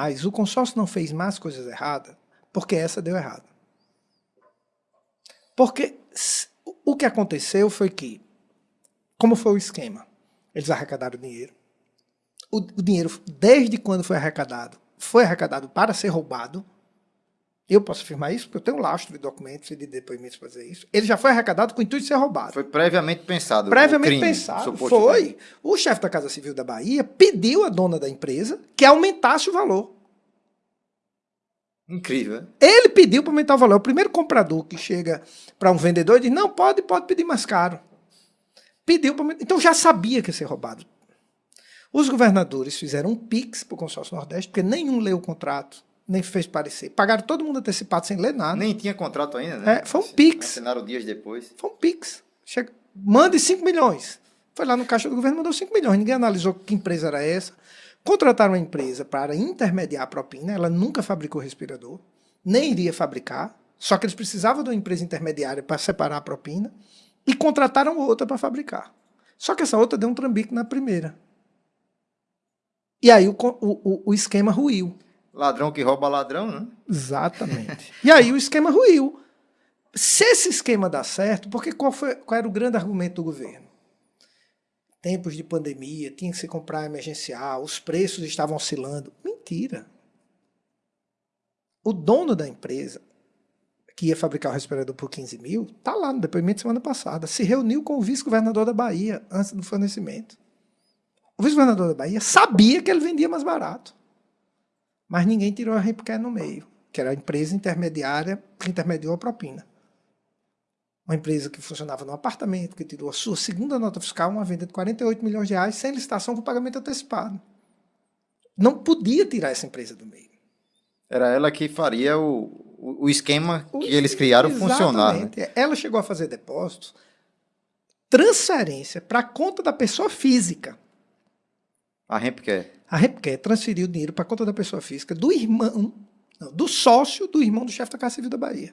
Mas o consórcio não fez mais coisas erradas porque essa deu errado. Porque o que aconteceu foi que, como foi o esquema? Eles arrecadaram dinheiro. O, o dinheiro, desde quando foi arrecadado, foi arrecadado para ser roubado. Eu posso afirmar isso, porque eu tenho um lastro de documentos e de depoimentos para fazer isso. Ele já foi arrecadado com o intuito de ser roubado. Foi previamente pensado. Previamente crime, pensado. Foi. O chefe da Casa Civil da Bahia pediu à dona da empresa que aumentasse o valor. Incrível. Ele pediu para aumentar o valor. O primeiro comprador que chega para um vendedor e diz: não, pode, pode pedir mais caro. Pediu para Então já sabia que ia ser roubado. Os governadores fizeram um PIX para o consórcio Nordeste, porque nenhum leu o contrato, nem fez parecer. Pagaram todo mundo antecipado sem ler nada. Nem tinha contrato ainda, né? É, foi um PIX. Assinaram dias depois. Foi um PIX. Chega, mande 5 milhões. Foi lá no caixa do governo mandou 5 milhões. Ninguém analisou que empresa era essa Contrataram uma empresa para intermediar a propina, ela nunca fabricou respirador, nem iria fabricar, só que eles precisavam de uma empresa intermediária para separar a propina, e contrataram outra para fabricar. Só que essa outra deu um trambique na primeira. E aí o, o, o esquema ruiu. Ladrão que rouba ladrão, né? Exatamente. e aí o esquema ruiu. Se esse esquema dá certo, porque qual, foi, qual era o grande argumento do governo? tempos de pandemia, tinha que se comprar emergencial, os preços estavam oscilando. Mentira. O dono da empresa, que ia fabricar o respirador por 15 mil, está lá no depoimento semana passada, se reuniu com o vice-governador da Bahia antes do fornecimento. O vice-governador da Bahia sabia que ele vendia mais barato. Mas ninguém tirou a Ripcare no meio, que era a empresa intermediária que intermediou a propina uma empresa que funcionava no apartamento, que tirou a sua segunda nota fiscal, uma venda de 48 milhões de reais, sem licitação com pagamento antecipado. Não podia tirar essa empresa do meio. Era ela que faria o, o esquema que eles criaram funcionar. Né? Ela chegou a fazer depósitos, transferência para a conta da pessoa física. A Rempcare? A Rempcare transferiu dinheiro para a conta da pessoa física do irmão, não, do sócio do irmão do chefe da Casa Civil da Bahia.